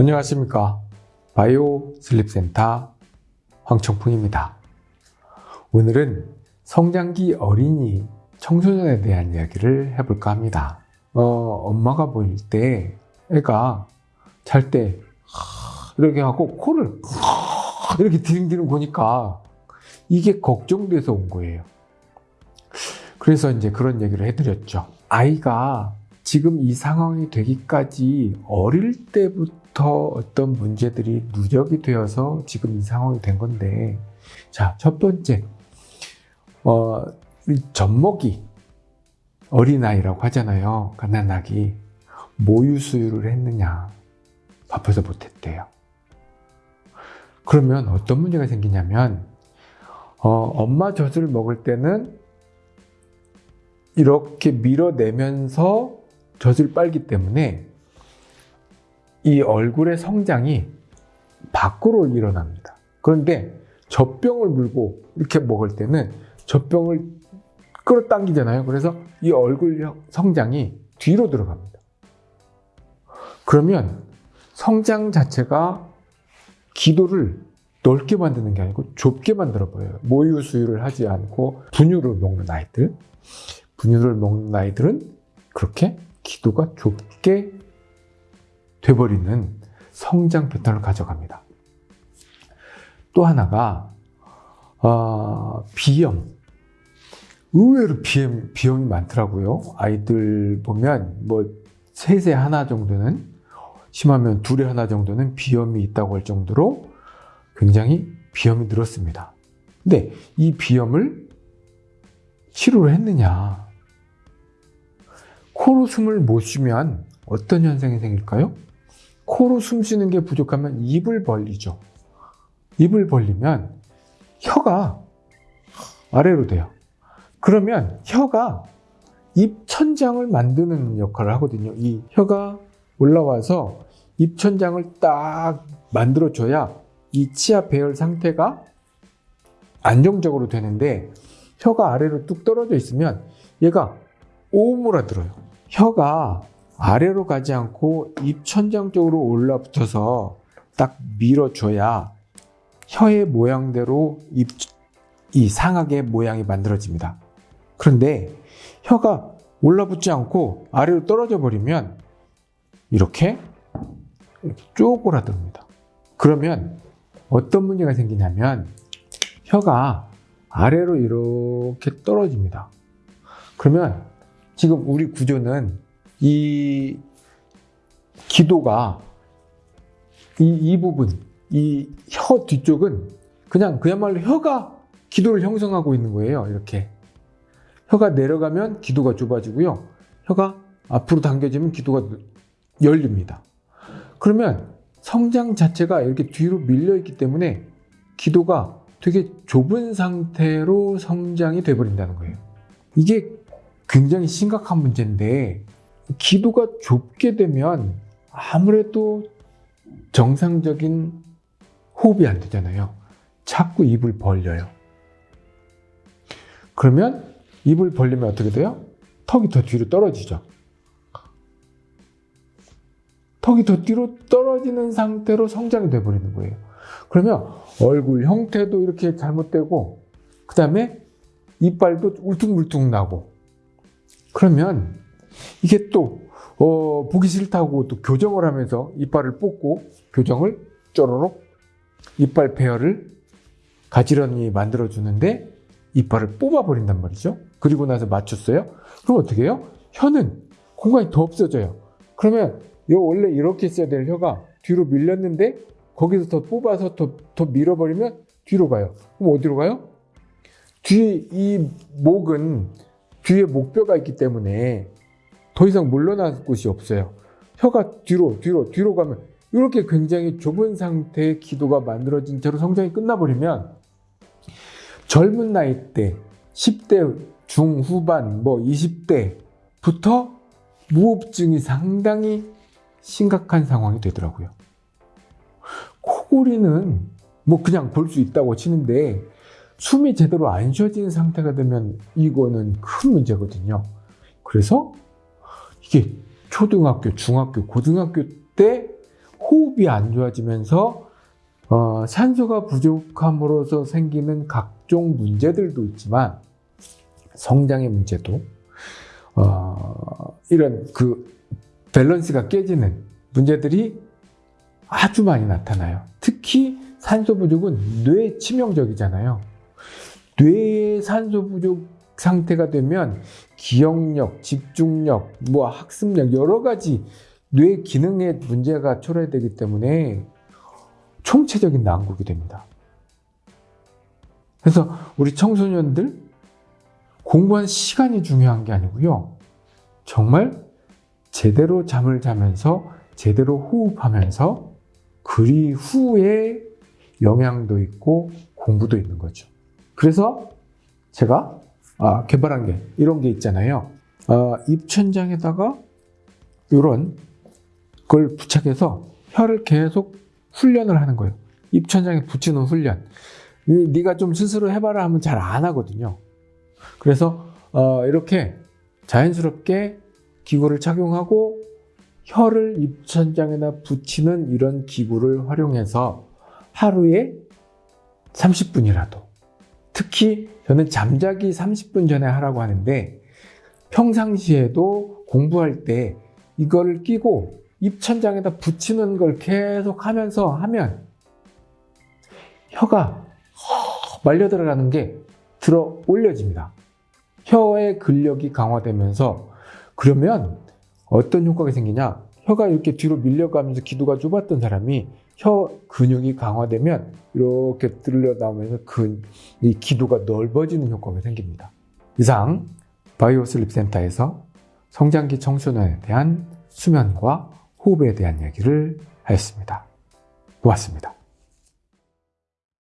안녕하십니까. 바이오 슬립센터 황청풍입니다. 오늘은 성장기 어린이 청소년에 대한 이야기를 해볼까 합니다. 어, 엄마가 볼때 애가 잘 때 이렇게 하고 코를 이렇게 디릉디릉 보니까 이게 걱정돼서 온 거예요. 그래서 이제 그런 얘기를 해드렸죠. 아이가 지금 이 상황이 되기까지 어릴 때부터 어떤 문제들이 누적이 되어서 지금 이 상황이 된 건데 자, 첫 번째 어, 젖먹이 어린아이라고 하잖아요. 갓난아기 모유 수유를 했느냐 밥해서 못했대요. 그러면 어떤 문제가 생기냐면 어, 엄마 젖을 먹을 때는 이렇게 밀어내면서 젖을 빨기 때문에 이 얼굴의 성장이 밖으로 일어납니다. 그런데 젖병을 물고 이렇게 먹을 때는 젖병을 끌어당기잖아요. 그래서 이 얼굴 성장이 뒤로 들어갑니다. 그러면 성장 자체가 기도를 넓게 만드는 게 아니고 좁게 만들어 보여요. 모유 수유를 하지 않고 분유를 먹는 아이들, 분유를 먹는 아이들은 그렇게 기도가 좁게 돼버리는 성장 패턴을 가져갑니다. 또 하나가 어, 비염. 의외로 비염, 비염이 많더라고요. 아이들 보면 뭐 셋에 하나 정도는 심하면 둘에 하나 정도는 비염이 있다고 할 정도로 굉장히 비염이 늘었습니다. 근데 이 비염을 치료를 했느냐? 코로 숨을 못 쉬면 어떤 현상이 생길까요? 코로 숨 쉬는 게 부족하면 입을 벌리죠. 입을 벌리면 혀가 아래로 돼요. 그러면 혀가 입 천장을 만드는 역할을 하거든요. 이 혀가 올라와서 입 천장을 딱 만들어줘야 이 치아 배열 상태가 안정적으로 되는데 혀가 아래로 뚝 떨어져 있으면 얘가 오므라들어요. 혀가 아래로 가지 않고 입 천장 쪽으로 올라붙어서 딱 밀어줘야 혀의 모양대로 입, 이 상악의 모양이 만들어집니다. 그런데 혀가 올라붙지 않고 아래로 떨어져 버리면 이렇게 쪼그라듭니다. 그러면 어떤 문제가 생기냐면 혀가 아래로 이렇게 떨어집니다. 그러면 지금 우리 구조는 이 기도가 이, 이 부분, 이 혀 뒤쪽은 그냥 그야말로 혀가 기도를 형성하고 있는 거예요. 이렇게. 혀가 내려가면 기도가 좁아지고요. 혀가 앞으로 당겨지면 기도가 열립니다. 그러면 성장 자체가 이렇게 뒤로 밀려 있기 때문에 기도가 되게 좁은 상태로 성장이 돼버린다는 거예요. 이게 굉장히 심각한 문제인데 기도가 좁게 되면 아무래도 정상적인 호흡이 안 되잖아요. 자꾸 입을 벌려요. 그러면 입을 벌리면 어떻게 돼요? 턱이 더 뒤로 떨어지죠. 턱이 더 뒤로 떨어지는 상태로 성장이 돼버리는 거예요. 그러면 얼굴 형태도 이렇게 잘못되고 그 다음에 이빨도 울퉁불퉁 나고 그러면 이게 또 어, 보기 싫다고 또 교정을 하면서 이빨을 뽑고 교정을 쪼로록 이빨 페어를 가지런히 만들어주는데 이빨을 뽑아버린단 말이죠. 그리고 나서 맞췄어요. 그럼 어떻게 해요? 혀는 공간이 더 없어져요. 그러면 요 원래 이렇게 있어야 될 혀가 뒤로 밀렸는데 거기서 더 뽑아서 더, 더 밀어버리면 뒤로 가요. 그럼 어디로 가요? 뒤에 이 목은 뒤에 목뼈가 있기 때문에 더 이상 물러날 곳이 없어요. 혀가 뒤로 뒤로 뒤로 가면 이렇게 굉장히 좁은 상태의 기도가 만들어진 채로 성장이 끝나버리면 젊은 나이 때 10대 중후반 뭐 20대부터 무호흡증이 상당히 심각한 상황이 되더라고요. 코골이는 뭐 그냥 볼 수 있다고 치는데 숨이 제대로 안 쉬어지는 상태가 되면 이거는 큰 문제거든요. 그래서 이게 초등학교, 중학교, 고등학교 때 호흡이 안 좋아지면서 어, 산소가 부족함으로써 생기는 각종 문제들도 있지만 성장의 문제도 어, 이런 그 밸런스가 깨지는 문제들이 아주 많이 나타나요. 특히 산소 부족은 뇌에 치명적이잖아요. 뇌의 산소 부족 상태가 되면 기억력, 집중력, 뭐 학습력 여러 가지 뇌 기능에 문제가 초래되기 때문에 총체적인 난국이 됩니다. 그래서 우리 청소년들 공부한 시간이 중요한 게 아니고요. 정말 제대로 잠을 자면서 제대로 호흡하면서 그리 후에 영향도 있고 공부도 있는 거죠. 그래서 제가 아, 개발한 게 이런 게 있잖아요. 어, 입천장에다가 이런 걸 부착해서 혀를 계속 훈련을 하는 거예요. 입천장에 붙이는 훈련. 이, 네가 좀 스스로 해봐라 하면 잘 안 하거든요. 그래서 어, 이렇게 자연스럽게 기구를 착용하고 혀를 입천장에다 붙이는 이런 기구를 활용해서 하루에 30분이라도 특히 저는 잠자기 30분 전에 하라고 하는데 평상시에도 공부할 때 이걸 끼고 입천장에다 붙이는 걸 계속 하면서 하면 혀가 말려 들어가는 게 들어 올려집니다. 혀의 근력이 강화되면서 그러면 어떤 효과가 생기냐? 혀가 이렇게 뒤로 밀려가면서 기도가 좁았던 사람이 혀 근육이 강화되면 이렇게 들려 나오면서 그, 이 기도가 넓어지는 효과가 생깁니다. 이상 바이오 슬립 센터에서 성장기 청소년에 대한 수면과 호흡에 대한 이야기를 하였습니다. 고맙습니다.